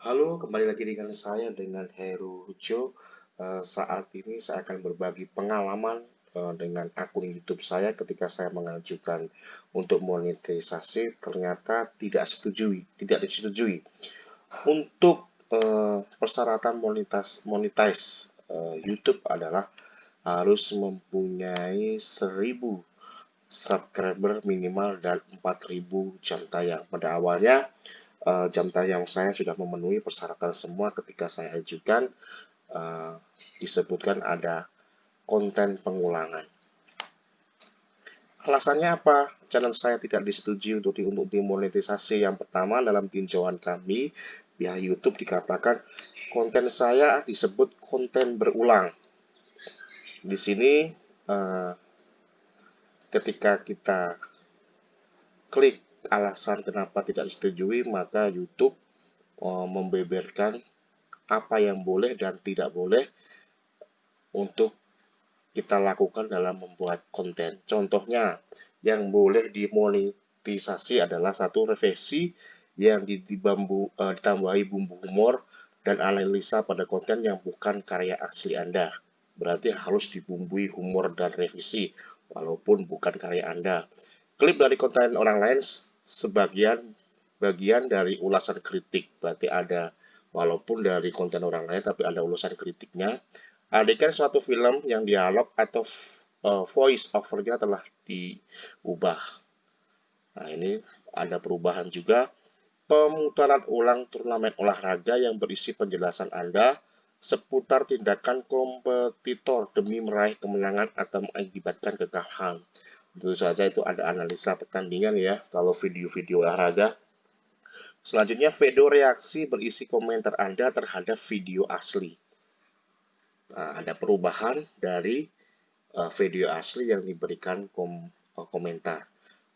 Halo, kembali lagi dengan saya dengan Heru Hujo. Uh, saat ini saya akan berbagi pengalaman uh, dengan akun YouTube saya ketika saya mengajukan untuk monetisasi ternyata tidak setujui, tidak disetujui. Untuk uh, persyaratan monetize, monetize YouTube adalah harus mempunyai 1000 subscriber minimal dan 4000 jam tayang. Pada awalnya uh, jam tayang saya sudah memenuhi persyaratan semua ketika saya ajukan uh, disebutkan ada konten pengulangan. Alasannya apa? Channel saya tidak disetujui untuk, di, untuk dimonetisasi. Yang pertama dalam tinjauan kami pihak YouTube dikatakan konten saya disebut konten berulang. Di sini uh, ketika kita klik alasan kenapa tidak disetujui, maka YouTube uh, membeberkan apa yang boleh dan tidak boleh untuk kita lakukan dalam membuat konten. Contohnya, yang boleh dimonetisasi adalah satu revisi yang dibambu, uh, ditambahi bumbu humor dan analisa pada konten yang bukan karya asli Anda. Berarti harus dibumbui humor dan revisi walaupun bukan karya Anda. Klip dari konten orang lain sebagian bagian dari ulasan kritik, berarti ada walaupun dari konten orang lain tapi ada ulasan kritiknya. Adegan suatu film yang dialog atau uh, voice overnya telah diubah. Nah, ini ada perubahan juga. Pemutaran ulang turnamen olahraga yang berisi penjelasan Anda seputar tindakan kompetitor demi meraih kemenangan atau mengakibatkan kekalahan. Tentu saja itu ada analisa pertandingan ya, kalau video-video olahraga. Selanjutnya, video reaksi berisi komentar Anda terhadap video asli. Nah, ada perubahan dari uh, video asli yang diberikan kom uh, komentar.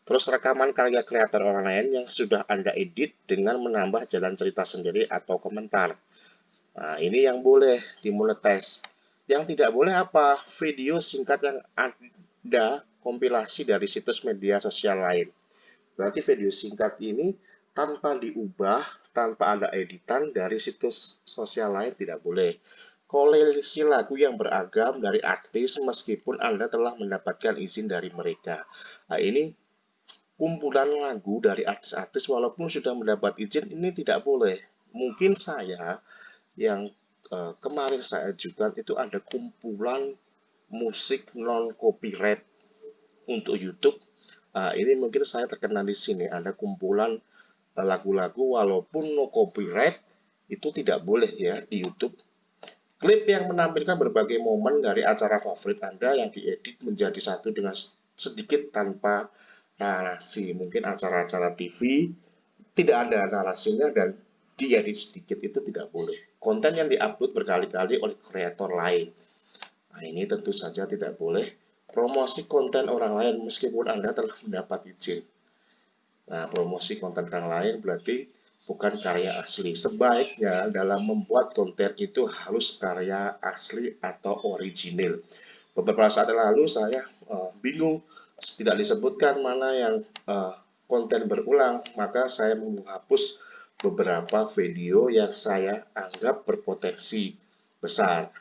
Terus rekaman karya kreator orang lain yang sudah Anda edit dengan menambah jalan cerita sendiri atau komentar. Nah, ini yang boleh dimonetize. Yang tidak boleh apa? Video singkat yang ada kompilasi dari situs media sosial lain. Berarti video singkat ini tanpa diubah, tanpa ada editan dari situs sosial lain tidak boleh. Koleksi lagu yang beragam dari artis meskipun Anda telah mendapatkan izin dari mereka. Nah, ini kumpulan lagu dari artis-artis walaupun sudah mendapat izin ini tidak boleh. Mungkin saya yang uh, kemarin saya ajukan itu ada kumpulan musik non copyright untuk YouTube. Uh, ini mungkin saya terkena di sini ada kumpulan eh, lagu-lagu walaupun no copyright itu tidak boleh ya di YouTube. Klip yang menampilkan berbagai momen dari acara favorit Anda yang diedit menjadi satu dengan sedikit tanpa narasi. Mungkin acara-acara TV tidak ada narasinya dan diedit sedikit itu tidak boleh konten yang diupload berkali-kali oleh kreator lain. Nah, ini tentu saja tidak boleh promosi konten orang lain meskipun Anda telah mendapat izin. Nah, promosi konten orang lain berarti bukan karya asli. Sebaiknya dalam membuat konten itu harus karya asli atau original. Beberapa saat lalu saya uh, bingung tidak disebutkan mana yang uh, konten berulang, maka saya menghapus beberapa video yang saya anggap berpotensi besar.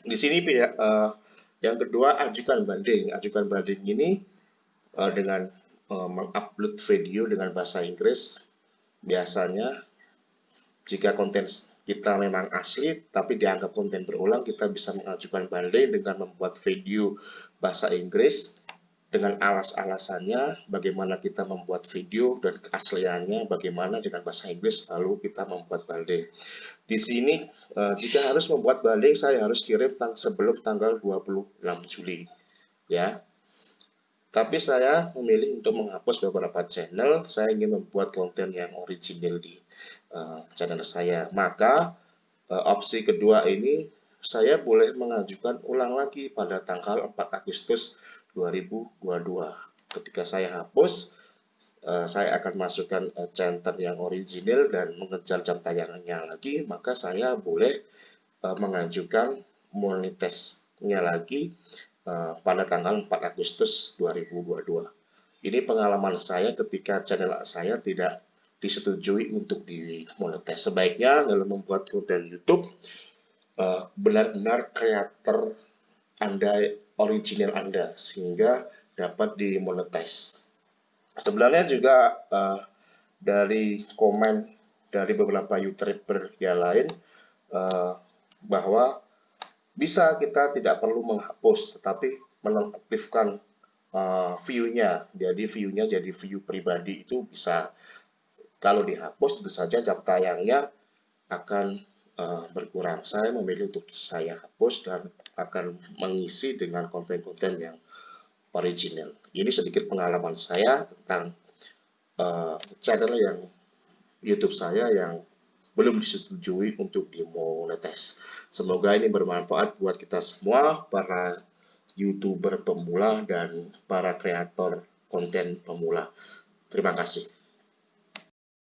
Di sini uh, yang kedua ajukan banding. Ajukan banding ini uh, dengan uh, mengupload video dengan bahasa Inggris biasanya jika konten kita memang asli tapi dianggap konten berulang kita bisa mengajukan banding dengan membuat video bahasa Inggris dengan alas-alasannya, bagaimana kita membuat video dan keasliannya, bagaimana dengan bahasa Inggris, lalu kita membuat banding. Di sini, eh, jika harus membuat banding, saya harus kirim tang sebelum tanggal 26 Juli. ya. Tapi saya memilih untuk menghapus beberapa channel, saya ingin membuat konten yang original di uh, channel saya. Maka, uh, opsi kedua ini, saya boleh mengajukan ulang lagi pada tanggal 4 Agustus 2022. Ketika saya hapus, uh, saya akan masukkan uh, center yang original dan mengejar jam tayangnya lagi, maka saya boleh uh, mengajukan monetize-nya lagi pada tanggal 4 Agustus 2022. Ini pengalaman saya ketika channel saya tidak disetujui untuk dimonetize. Sebaiknya dalam membuat konten YouTube eh, benar-benar kreator Anda original Anda sehingga dapat dimonetize. Sebenarnya juga uh, dari komen dari beberapa youtuber yang lain uh, bahwa bisa kita tidak perlu menghapus tetapi menonaktifkan uh, view-nya. Jadi view-nya jadi view pribadi itu bisa kalau dihapus tentu saja jam tayangnya akan uh, berkurang. Saya memilih untuk saya hapus dan akan mengisi dengan konten-konten yang original. Ini sedikit pengalaman saya tentang uh, channel yang YouTube saya yang belum disetujui untuk dimonetize. Semoga ini bermanfaat buat kita semua, para YouTuber pemula dan para kreator konten pemula. Terima kasih.